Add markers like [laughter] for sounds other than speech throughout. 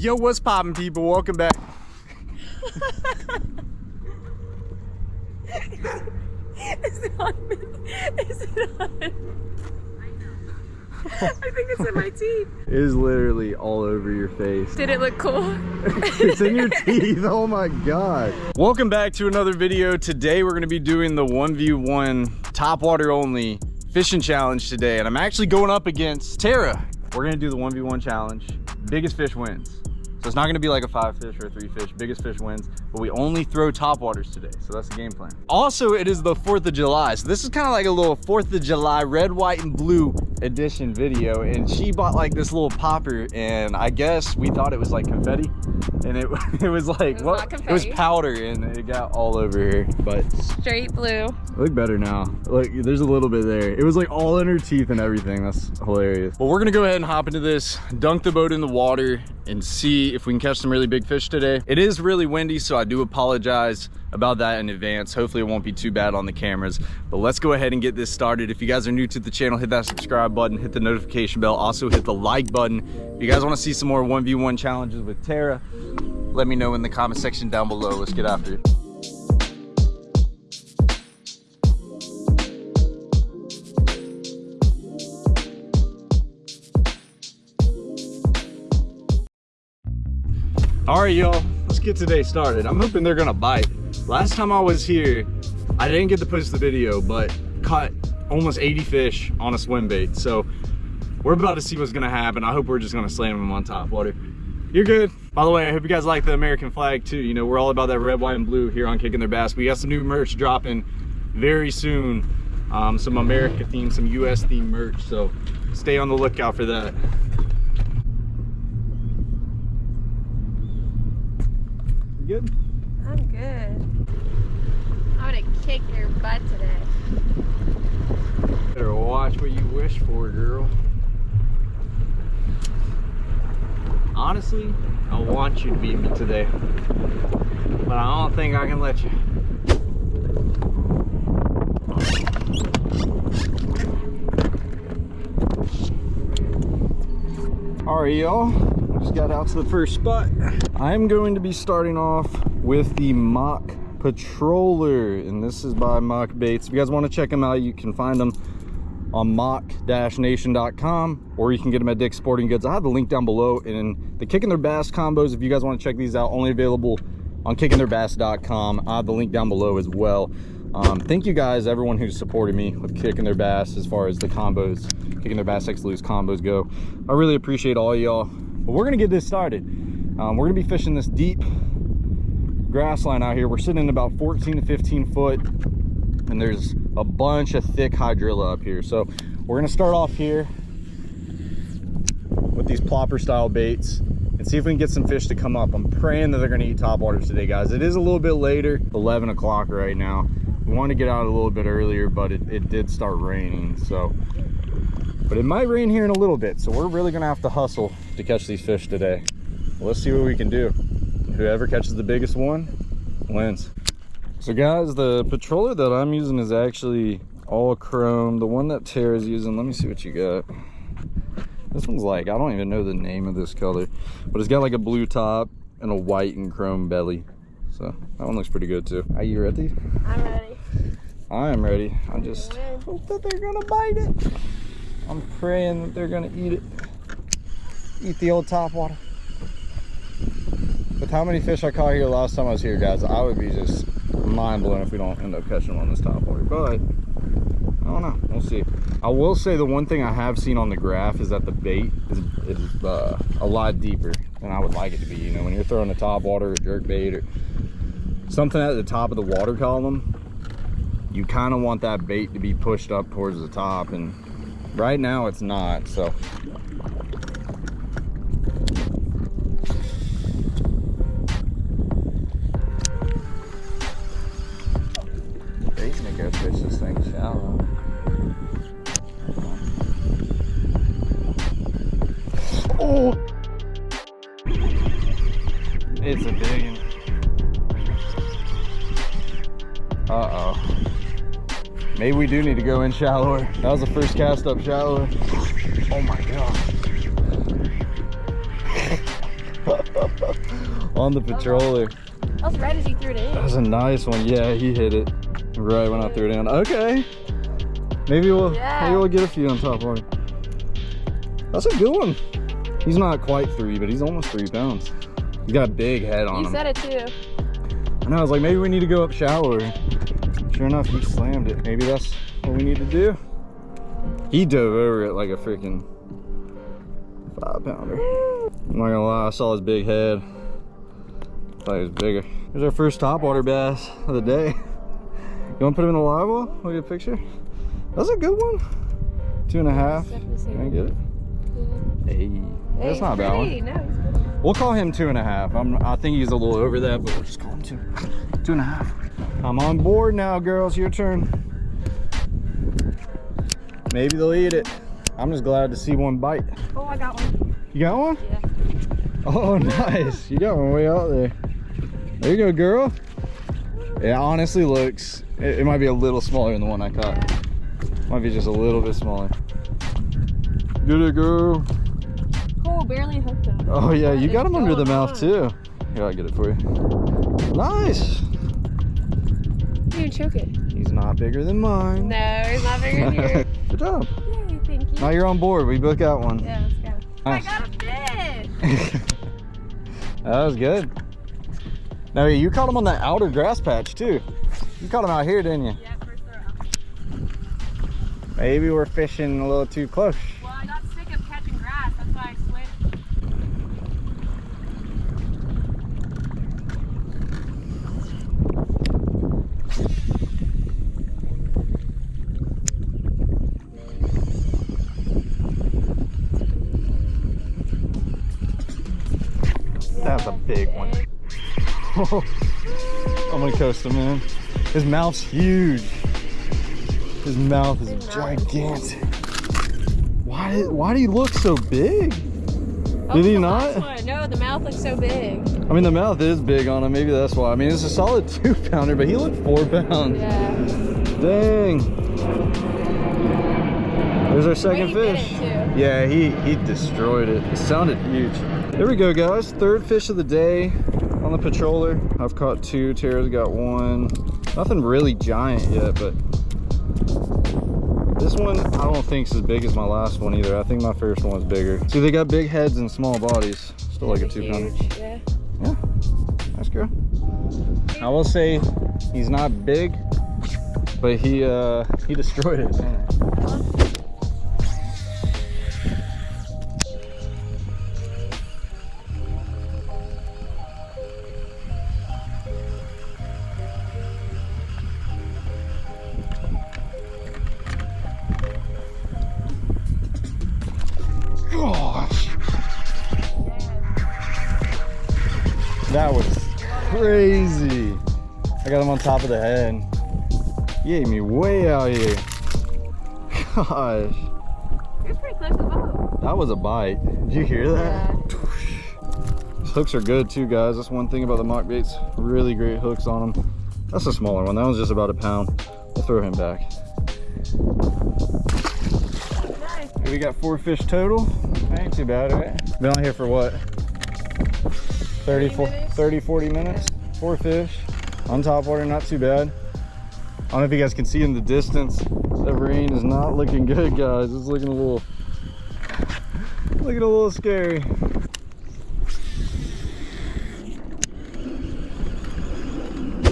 Yo, what's poppin', people? Welcome back. Is it on? me? Is it on? I think it's in my teeth. It is literally all over your face. Did it look cool? [laughs] it's in your teeth. Oh my god. Welcome back to another video. Today we're going to be doing the 1v1 top water only fishing challenge today. And I'm actually going up against Tara. We're going to do the 1v1 challenge. Biggest fish wins. So it's not gonna be like a five fish or a three fish, biggest fish wins, but we only throw top waters today. So that's the game plan. Also, it is the 4th of July. So this is kind of like a little 4th of July red, white, and blue edition video. And she bought like this little popper and I guess we thought it was like confetti. And it, [laughs] it was like, it was what? It was powder and it got all over here, but. Straight blue. Look better now. Look, there's a little bit there. It was like all in her teeth and everything. That's hilarious. Well, we're gonna go ahead and hop into this, dunk the boat in the water and see if we can catch some really big fish today. It is really windy, so I do apologize about that in advance. Hopefully it won't be too bad on the cameras, but let's go ahead and get this started. If you guys are new to the channel, hit that subscribe button, hit the notification bell, also hit the like button. If you guys wanna see some more 1v1 challenges with Tara, let me know in the comment section down below. Let's get after it. All right, y'all, let's get today started. I'm hoping they're gonna bite. Last time I was here, I didn't get to post the video, but caught almost 80 fish on a swim bait. So we're about to see what's gonna happen. I hope we're just gonna slam them on top water. You're good. By the way, I hope you guys like the American flag too. You know, we're all about that red, white, and blue here on Kicking Their Bass. We got some new merch dropping very soon. Um, some America themed, some US themed merch. So stay on the lookout for that. Good? I'm good. I'm gonna kick your butt today. Better watch what you wish for, girl. Honestly, I want you to beat me today. But I don't think I can let you. All right, y'all got out to the first spot. I'm going to be starting off with the Mock Patroller, and this is by Mock Baits. If you guys want to check them out, you can find them on mock-nation.com or you can get them at Dick's Sporting Goods. I have the link down below and the Kicking Their Bass combos, if you guys want to check these out, only available on kickingtheirbass.com. I have the link down below as well. Um, thank you guys, everyone who's supported me with Kicking Their Bass as far as the combos, Kicking Their Bass X Lew's combos go. I really appreciate all y'all. But we're gonna get this started. Um, we're gonna be fishing this deep grass line out here. We're sitting in about 14 to 15 foot and there's a bunch of thick hydrilla up here. So we're gonna start off here with these plopper style baits and see if we can get some fish to come up. I'm praying that they're gonna eat top waters today, guys. It is a little bit later, 11 o'clock right now. We want to get out a little bit earlier, but it, it did start raining. So but it might rain here in a little bit, so we're really gonna have to hustle to catch these fish today. Let's see what we can do. Whoever catches the biggest one wins. So guys, the patroller that I'm using is actually all chrome. The one that Tara's using, let me see what you got. This one's like, I don't even know the name of this color, but it's got like a blue top and a white and chrome belly. So that one looks pretty good too. Are you ready? I'm ready. I am ready. I just hope that they're gonna bite it. I'm praying that they're gonna eat it. Eat the old top water. With how many fish I caught here last time I was here, guys, I would be just mind blown if we don't end up catching them on this top water. But I don't know. We'll see. I will say the one thing I have seen on the graph is that the bait is, is uh, a lot deeper than I would like it to be. You know, when you're throwing a top water or jerk bait or something at the top of the water column, you kind of want that bait to be pushed up towards the top and right now it's not so. Fish this thing shallow. Oh Maybe we do need to go in shallower. That was the first cast up shallower. Oh my god. [laughs] on the patroller. I was right as he threw it in. That was a nice one. Yeah, he hit it right when I threw it in. Okay. Maybe we'll Yeah. maybe we'll get a few on top water. That's a good one. He's not quite three, but he's almost three pounds. He's got a big head on You him. said it too. And I was like, maybe we need to go up shallower. Sure enough, he slammed it. Maybe that's what we need to do. He dove over it like a freaking five pounder. I'm not gonna lie, I saw his big head. Thought he was bigger. Here's our first topwater bass of the day. You wanna put him in the live well? Look at a picture. That's a good one. Two and a half. Can I get it? Hey, that's not a bad one. No. We'll call him two and a half. I'm, I think he's a little over that, but we'll just call him two. Two and a half. I'm on board now, girls. Your turn. Maybe they'll eat it. I'm just glad to see one bite. Oh, I got one. You got one? Yeah. Oh, [laughs] nice. You got one way out there. There you go, girl. It honestly looks, it, it might be a little smaller than the one I caught. Might be just a little bit smaller. Get it, girl. Oh, barely hooked him. Oh yeah, you got is him under the mouth on? too. Here, I'll get it for you. Nice. Didn't even choke it. He's not bigger than mine. No, he's not bigger than yours. [laughs] Good job. Yay, thank you. Now you're on board. We both got one. Yeah, let's go. Nice. I got a fish. [laughs] that was good. Now you caught him on that outer grass patch too. You caught him out here, didn't you? Yeah, first throw. Maybe we're fishing a little too close. That's a big one. [laughs] I'm gonna coast him in. His mouth's huge. His mouth is His mouth is gigantic. Why, did- why do you look so big? Oh, Did he the not? last one. No, the mouth looks so big. I mean, the mouth is big on him. Maybe that's why. I mean, it's a solid [laughs] two pounder, but he looked four pounds. Yeah. Dang. There's our second he fish. Yeah, he, he destroyed it. It sounded huge. There we go, guys. Third fish of the day on the patroller. I've caught two. Tara's got one. Nothing really giant yet, but this one I don't think is as big as my last one either. I think my first one was bigger. See, they got big heads and small bodies. Still like a two pounder. Yeah. Yeah, nice girl. I will say he's not big, but he uh he destroyed it. Gosh, that was crazy. I got him on top of the head. He ate me way out here. [laughs] Gosh, You're pretty close to the boat. that was a bite. Did you hear that? Yeah. These hooks are good too, guys. That's one thing about the mock baits. Really great hooks on them. That's a smaller one. That one's just about a pound. We'll throw him back. Nice. We got four fish total. Ain't too bad, right? Been on here for what? 30, 30 minutes? 30 40 minutes. Four fish. On top water, not too bad. I don't know if you guys can see in the distance. The rain is not looking good, guys. It's looking a little, looking a little scary.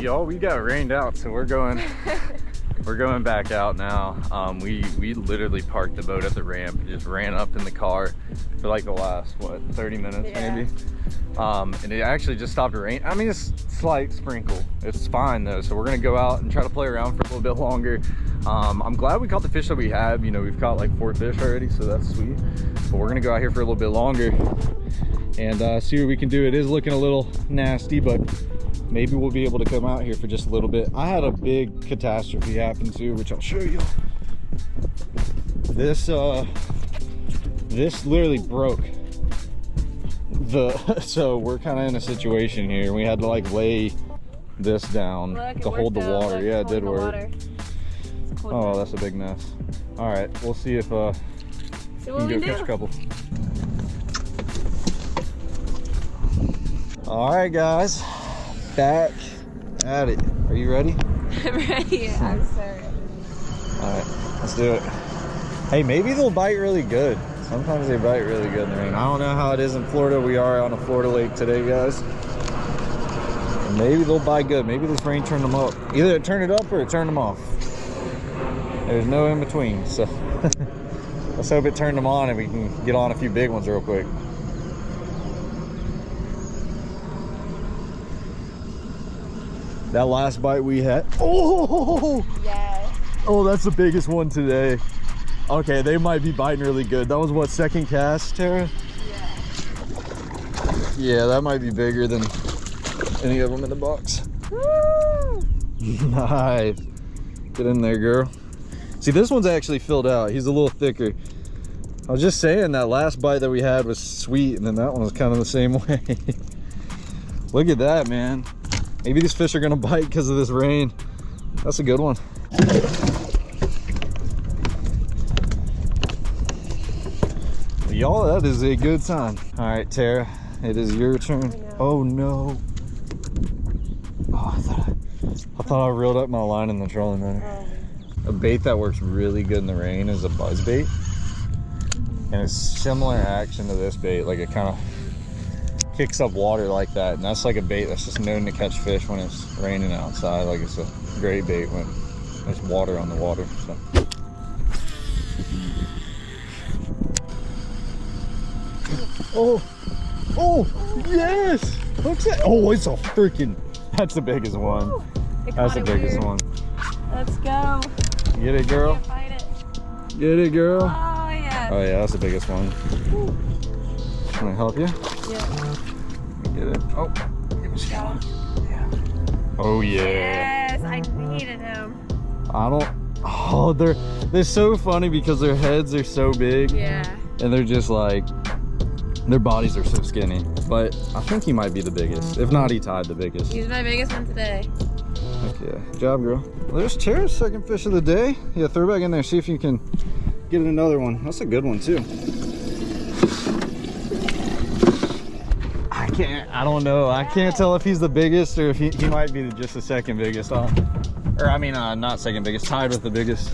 Y'all, we got rained out, so we're going [laughs] we're going back out now. Um, we we literally parked the boat at the ramp, and just ran up in the car for like the last what 30 minutes Yeah. maybe. Um, and it actually just stopped rain. I mean, it's slight sprinkle. It's fine though. So we're gonna go out and try to play around for a little bit longer. Um, I'm glad we caught the fish that we have. You know, we've caught like four fish already, so that's sweet. But we're gonna go out here for a little bit longer and uh, see what we can do. It is looking a little nasty, but maybe we'll be able to come out here for just a little bit. I had a big catastrophe happen too, which I'll show you. This uh, this literally broke the. [laughs] So we're kind of in a situation here. We had to like lay this down Look, to hold the out. water. Look, yeah, it did work. water. It's cold Oh, that's a big mess. All right, we'll see if uh, See we can go can catch a couple. All right, guys, back at it. Are you ready? [laughs] I'm ready. I'm so ready. All right, let's do it. Hey, maybe they'll bite really good. Sometimes they bite really good in the rain. I don't know how it is in Florida. We are on a Florida lake today, guys. And maybe they'll bite good. Maybe this rain turned them up. Either it turned it up or it turned them off. There's no in between. So [laughs] let's hope it turned them on and we can get on a few big ones real quick. That last bite we had. Oh! Yes. Oh, that's the biggest one today. Okay, they might be biting really good. That was what, second cast, Tara? Yeah. Yeah, that might be bigger than any of them in the box. Woo! [laughs] nice. Get in there, girl. See, this one's actually filled out. He's a little thicker. I was just saying that last bite that we had was sweet, and then that one was kind of the same [laughs] way. Look at that, man. Maybe these fish are gonna bite because of this rain. That's a good one. Y'all, that is a good sign. All right, Tara, it is your turn. Oh no. Oh, I thought I, I thought I reeled up my line in the trolling motor. Oh. A bait that works really good in the rain is a buzz bait. And it's similar action to this bait, like it kind of kicks up water like that. And that's like a bait that's just known to catch fish when it's raining outside. Like it's a great bait when there's water on the water. So. Oh, oh, yes! What's that? Oh, it's a freaking, that's the biggest one. That's the biggest weird. one. Let's go. Get it, girl. It. Get it, girl. Oh yeah. Oh yeah, that's the biggest one. Can I help you? Yeah. Get it. Oh, give me Got. Yeah. Oh yeah. Yes, I needed him. I don't. Oh, they're they're so funny because their heads are so big Yeah. and they're just like their bodies are so skinny. But I think he might be the biggest. If not, he tied the biggest. He's my biggest one today. Yeah. Job, girl. Well, there's Tara's second fish of the day. Yeah, throw back in there. See if you can get another one. That's a good one too. I can't. I don't know. I can't tell if he's the biggest or if he, he might be the, just the second biggest. Uh, or I mean, uh, not second biggest. Tied with the biggest.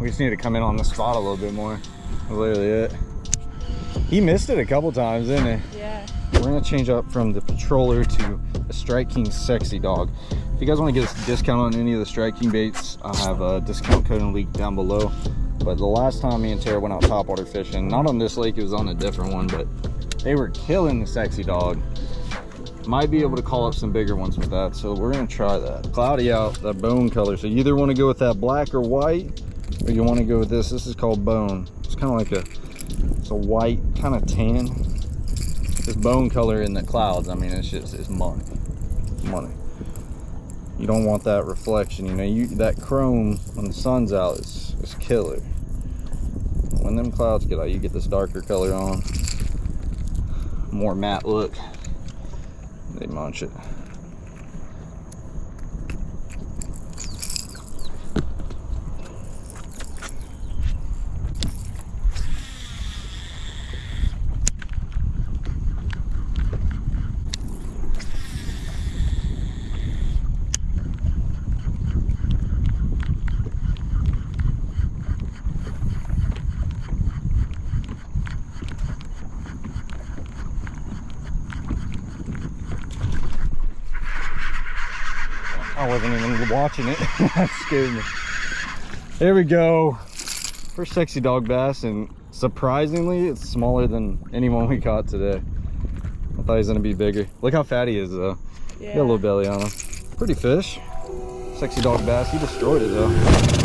We just need to come in on the spot a little bit more. That's literally it. He missed it a couple times, didn't he? Yeah. We're gonna change up from the Patroller to the Strike King Sexy Dog. If you guys wanna get a discount on any of the Strike King baits, I have a discount code and link down below. But the last time me and Tara went out topwater fishing, not on this lake, it was on a different one, but they were killing the Sexy Dog. Might be able to call up some bigger ones with that, so we're gonna try that. Cloudy out, that bone color. So you either wanna go with that black or white, or you wanna go with this. This is called bone. It's kind of like a, it's a white, kind of tan this bone color in the clouds i mean it's just it's money money you don't want that reflection you know you that chrome when the sun's out is is killer when them clouds get out you get this darker color on more matte look. They munch it I wasn't even watching it. [laughs] that scared me. There we go. First sexy dog bass, and surprisingly, it's smaller than anyone we caught today. I thought he was gonna be bigger. Look how fat he is, though. Yeah. Got a little belly on him. Pretty fish. Sexy dog bass. He destroyed it, though.